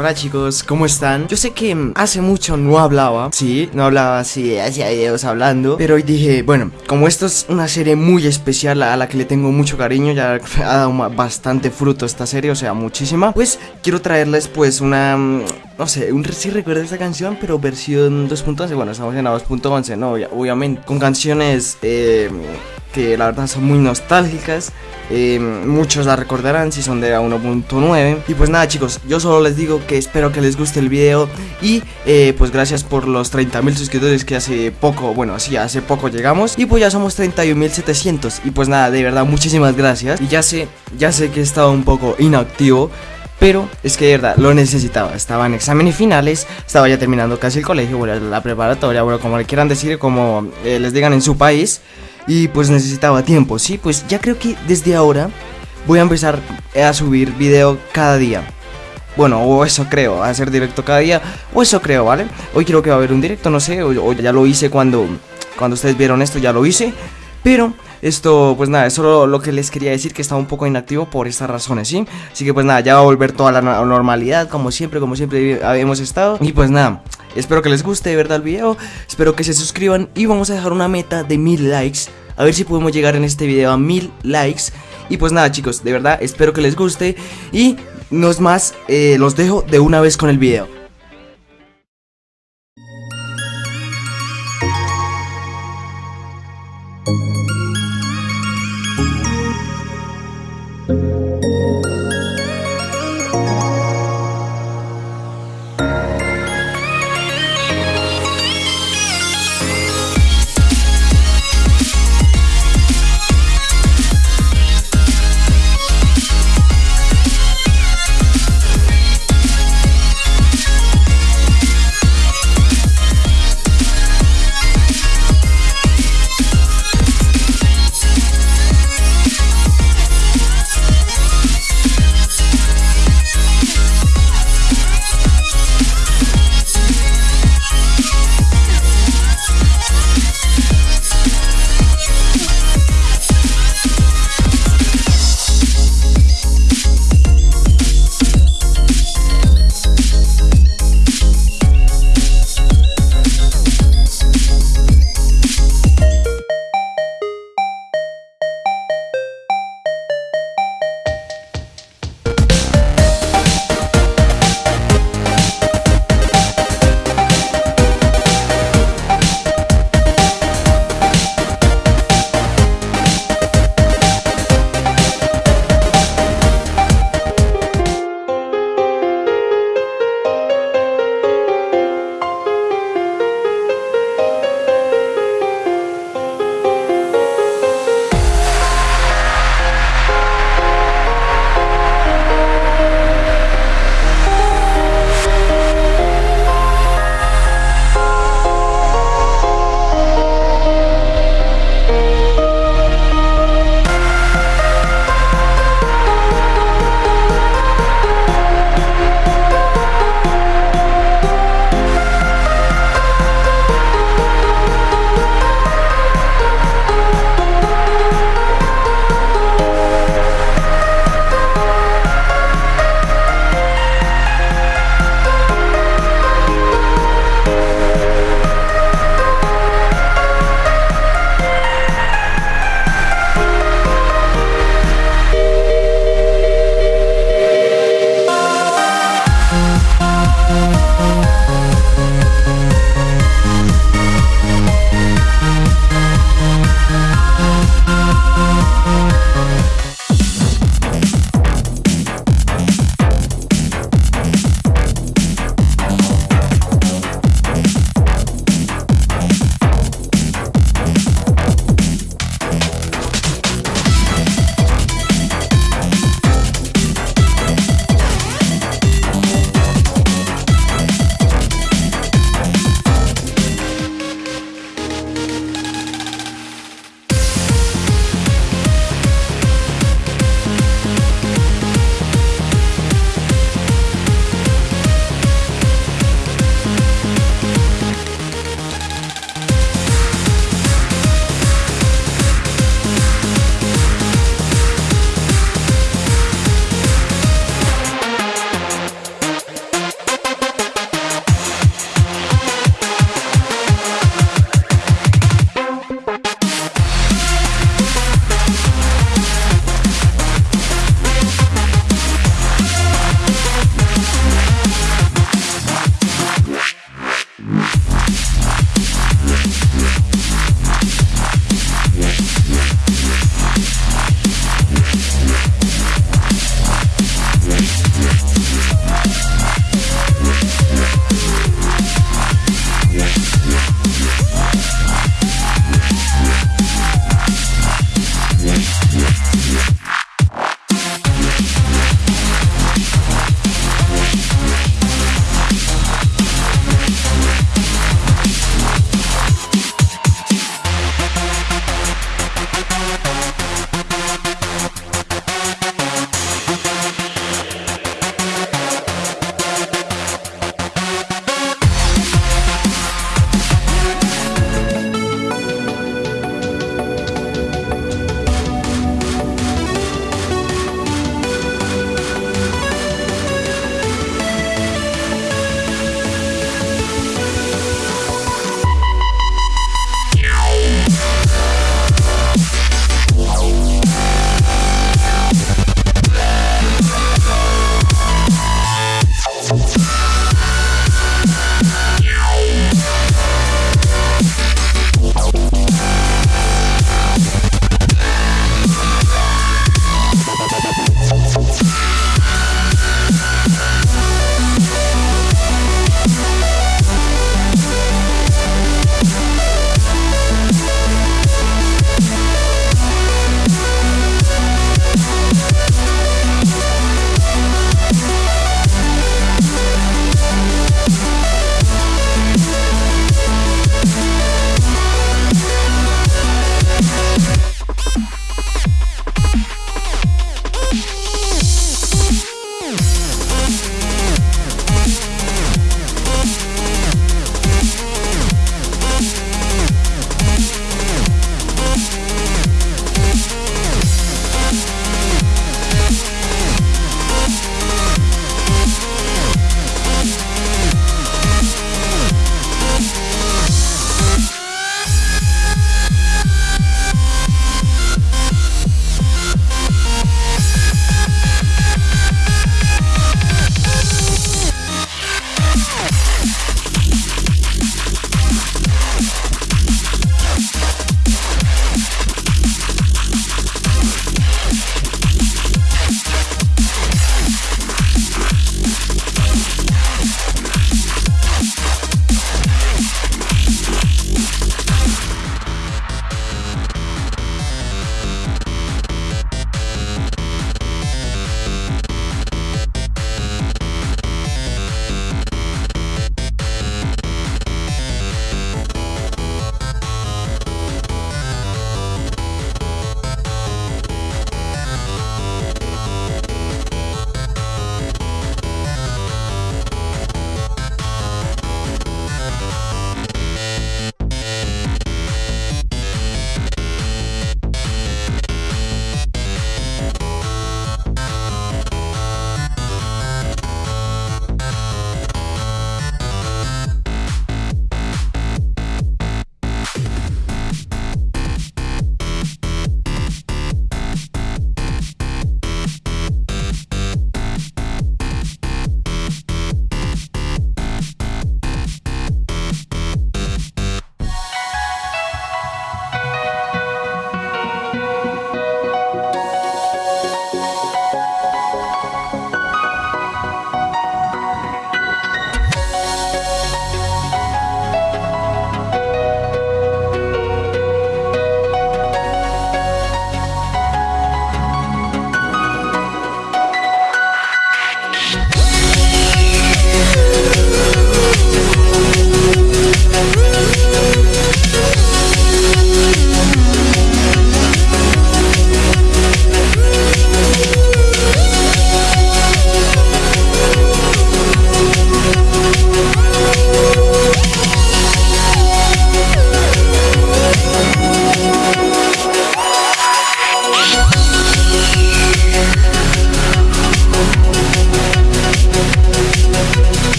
Hola chicos, ¿cómo están? Yo sé que hace mucho no hablaba, sí, no hablaba así, hacía videos hablando Pero hoy dije, bueno, como esto es una serie muy especial a la que le tengo mucho cariño Ya ha dado bastante fruto esta serie, o sea, muchísima Pues quiero traerles pues una, mm, no sé, un, sí recuerdo esta canción, pero versión 2.11 Bueno, estamos en la 2.11, no, obviamente Con canciones, eh que la verdad son muy nostálgicas. Eh, muchos la recordarán si son de 1.9. Y pues nada chicos, yo solo les digo que espero que les guste el video. Y eh, pues gracias por los 30.000 suscriptores que hace poco, bueno, sí, hace poco llegamos. Y pues ya somos 31.700. Y pues nada, de verdad, muchísimas gracias. Y ya sé, ya sé que he estado un poco inactivo. Pero es que de verdad lo necesitaba. Estaba en exámenes finales, estaba ya terminando casi el colegio, bueno, la preparatoria, bueno, como le quieran decir, como eh, les digan en su país y pues necesitaba tiempo, sí, pues ya creo que desde ahora voy a empezar a subir video cada día. Bueno, o eso creo, a hacer directo cada día, o eso creo, ¿vale? Hoy creo que va a haber un directo, no sé, o, ya lo hice cuando, cuando ustedes vieron esto, ya lo hice, pero esto, pues nada, es solo lo que les quería decir que estaba un poco inactivo por estas razones, ¿sí? Así que pues nada, ya va a volver toda la normalidad, como siempre, como siempre habíamos estado, y pues nada, Espero que les guste de verdad el video, espero que se suscriban y vamos a dejar una meta de mil likes. A ver si podemos llegar en este video a mil likes. Y pues nada chicos, de verdad espero que les guste y no es más, eh, los dejo de una vez con el video.